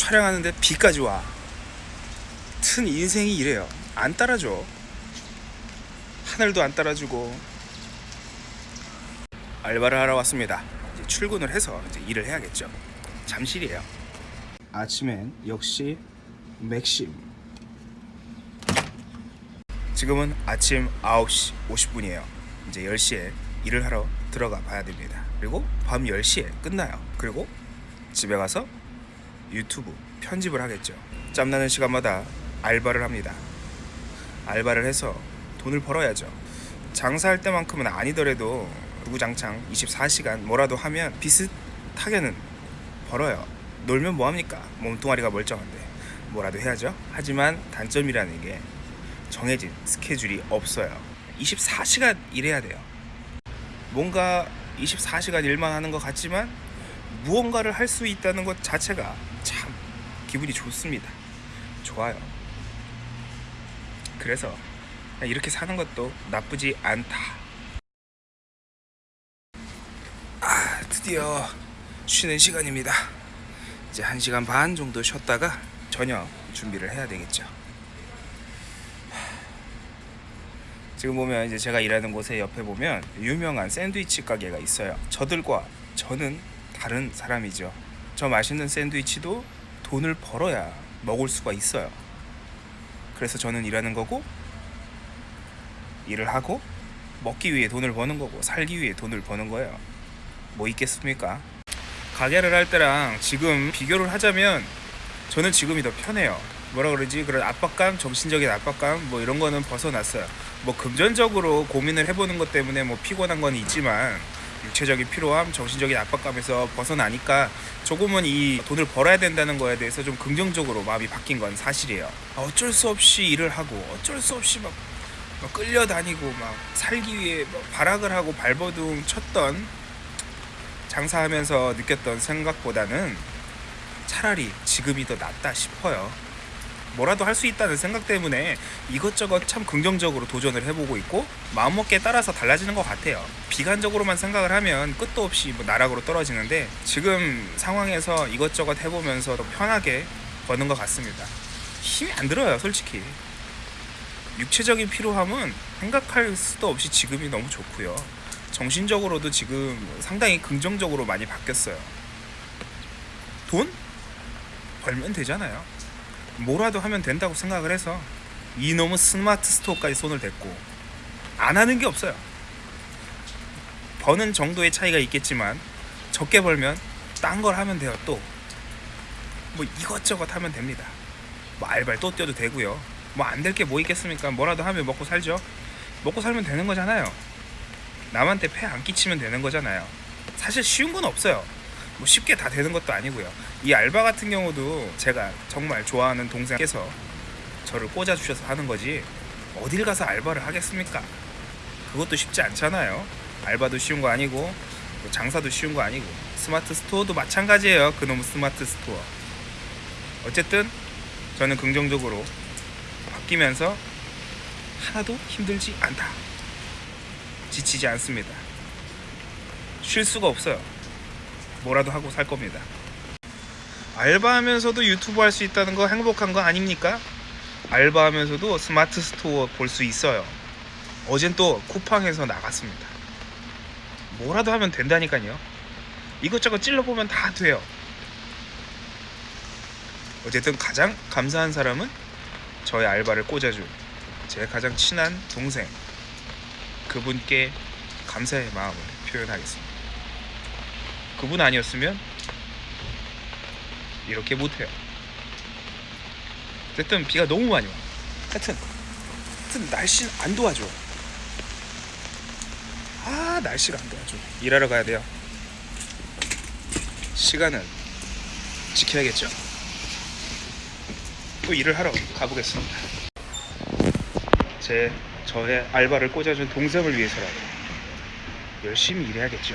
촬영하는데 비까지 와. 튼 인생이 이래요. 안 따라줘. 하늘도 안 따라주고. 알바를 하러 왔습니다. 이제 출근을 해서 이제 일을 해야겠죠. 잠실이에요. 아침엔 역시 맥심. 지금은 아침 9시 50분이에요. 이제 10시에 일을 하러 들어가 봐야 됩니다. 그리고 밤 10시에 끝나요. 그리고 집에 가서 유튜브 편집을 하겠죠. 짬나는 시간마다 알바를 합니다. 알바를 해서 돈을 벌어야죠. 장사할 때만큼은 아니더라도 구구장창 24시간 뭐라도 하면 비슷하게는 벌어요. 놀면 뭐합니까? 몸뚱아리가 멀쩡한데 뭐라도 해야죠. 하지만 단점이라는 게 정해진 스케줄이 없어요. 24시간 일해야 돼요. 뭔가 24시간 일만 하는 것 같지만 무언가를 할 수 있다는 것 자체가 참 기분이 좋습니다. 좋아요. 그래서 이렇게 사는 것도 나쁘지 않다. 아, 드디어 쉬는 시간입니다. 이제 1시간 반 정도 쉬었다가 저녁 준비를 해야 되겠죠. 지금 보면 이제 제가 일하는 곳에 옆에 보면 유명한 샌드위치 가게가 있어요. 저들과 저는 다른 사람이죠. 저 맛있는 샌드위치도 돈을 벌어야 먹을 수가 있어요. 그래서 저는 일하는 거고 일을 하고 먹기 위해 돈을 버는 거고 살기 위해 돈을 버는 거예요. 뭐 있겠습니까? 가게를 할 때랑 지금 비교를 하자면 저는 지금이 더 편해요. 뭐라 그러지? 그런 압박감, 정신적인 압박감 뭐 이런 거는 벗어났어요. 뭐 금전적으로 고민을 해보는 것 때문에 뭐 피곤한 건 있지만 육체적인 피로함, 정신적인 압박감에서 벗어나니까 조금은 이 돈을 벌어야 된다는 거에 대해서 좀 긍정적으로 마음이 바뀐 건 사실이에요. 아, 어쩔 수 없이 일을 하고 어쩔 수 없이 막, 막 끌려다니고 막 살기 위해 뭐 발악을 하고 발버둥 쳤던 장사하면서 느꼈던 생각보다는 차라리 지금이 더 낫다 싶어요. 뭐라도 할 수 있다는 생각 때문에 이것저것 참 긍정적으로 도전을 해보고 있고 마음먹기에 따라서 달라지는 것 같아요. 비관적으로만 생각을 하면 끝도 없이 뭐 나락으로 떨어지는데 지금 상황에서 이것저것 해보면서 더 편하게 버는 것 같습니다. 힘이 안 들어요, 솔직히. 육체적인 피로함은 생각할 수도 없이 지금이 너무 좋고요. 정신적으로도 지금 상당히 긍정적으로 많이 바뀌었어요. 돈? 벌면 되잖아요. 뭐라도 하면 된다고 생각을 해서 이놈의 스마트 스토어까지 손을 댔고 안 하는 게 없어요. 버는 정도의 차이가 있겠지만 적게 벌면 딴 걸 하면 돼요. 또 뭐 이것저것 하면 됩니다. 뭐 알바를 또 뛰어도 되고요. 뭐 안 될 게 뭐 있겠습니까? 뭐라도 하면 먹고 살죠. 먹고 살면 되는 거잖아요. 남한테 폐 안 끼치면 되는 거잖아요. 사실 쉬운 건 없어요. 뭐 쉽게 다 되는 것도 아니고요. 이 알바 같은 경우도 제가 정말 좋아하는 동생께서 저를 꽂아 주셔서 하는 거지 어딜 가서 알바를 하겠습니까? 그것도 쉽지 않잖아요. 알바도 쉬운 거 아니고 뭐 장사도 쉬운 거 아니고 스마트 스토어도 마찬가지예요. 그놈의 스마트 스토어. 어쨌든 저는 긍정적으로 바뀌면서 하나도 힘들지 않다. 지치지 않습니다. 쉴 수가 없어요. 뭐라도 하고 살 겁니다. 알바하면서도 유튜브 할 수 있다는 거 행복한 거 아닙니까? 알바하면서도 스마트 스토어 볼 수 있어요. 어젠 또 쿠팡에서 나갔습니다. 뭐라도 하면 된다니까요. 이것저것 찔러보면 다 돼요. 어쨌든 가장 감사한 사람은 저의 알바를 꽂아준 제 가장 친한 동생 그분께 감사의 마음을 표현하겠습니다. 그분 아니었으면 이렇게 못해요. 어쨌든 비가 너무 많이 와. 하여튼, 하여튼 날씨는 안 도와줘. 아 날씨가 안 도와줘. 일하러 가야 돼요. 시간은 지켜야겠죠. 또 일을 하러 가보겠습니다. 제 저의 알바를 꽂아준 동생을 위해서라도 열심히 일해야겠죠.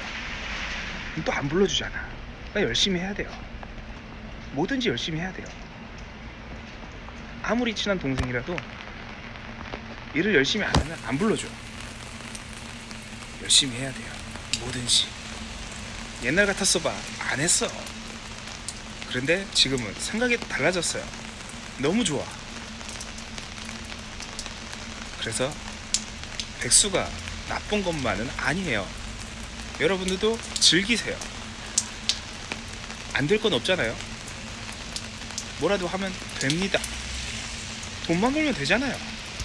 또 안 불러주잖아. 그러니까 열심히 해야 돼요. 뭐든지 열심히 해야 돼요. 아무리 친한 동생이라도 일을 열심히 안 하면 안 불러줘. 열심히 해야 돼요. 뭐든지. 옛날 같았어 봐. 안 했어. 그런데 지금은 생각이 달라졌어요. 너무 좋아. 그래서 백수가 나쁜 것만은 아니에요. 여러분들도 즐기세요. 안 될 건 없잖아요. 뭐라도 하면 됩니다. 돈만 벌면 되잖아요.